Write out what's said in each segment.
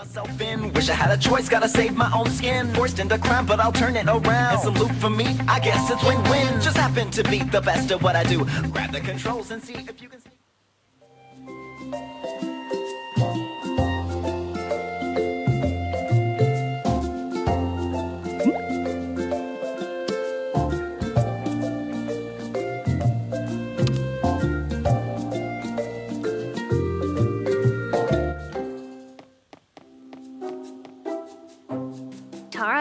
myself in. Wish I had a choice, gotta save my own skin. Forced into crime, but I'll turn it around. It's a loop for me, I guess it's win-win. Just happen to be the best at what I do. Grab the controls and see if you can.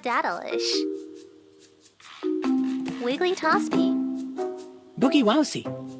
Tara Daddleish. Wiggly Tospy. Boogie Wowsy.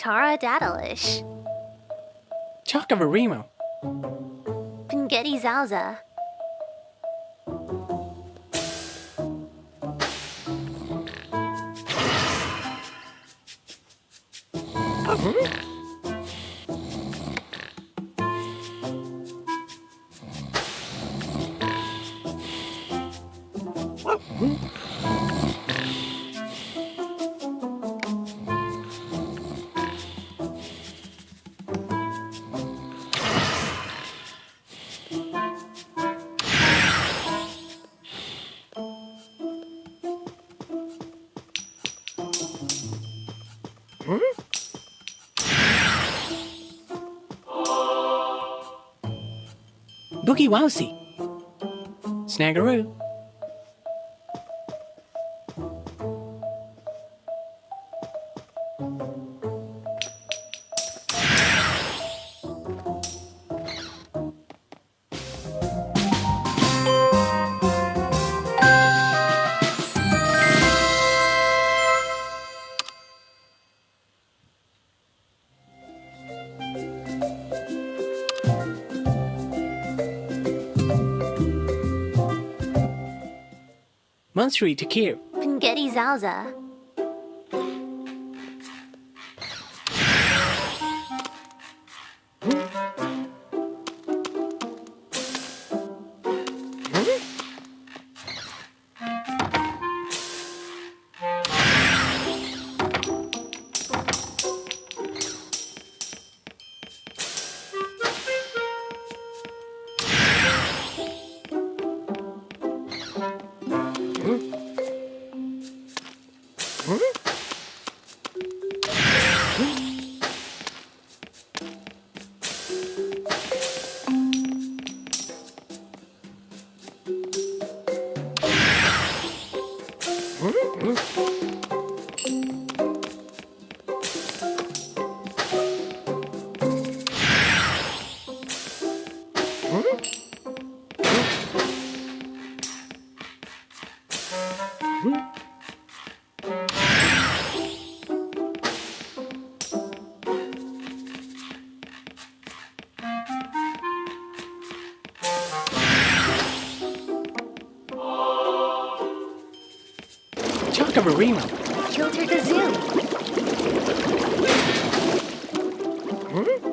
Tara Daddleish. Chocavarimo. Pingetti Zauza. Hmm? Boogie Wowsy. Snaggeroo. Monstery to Kier. Pingetti Zauza. Chocabarimo. Kilter the Zoo. Hmm?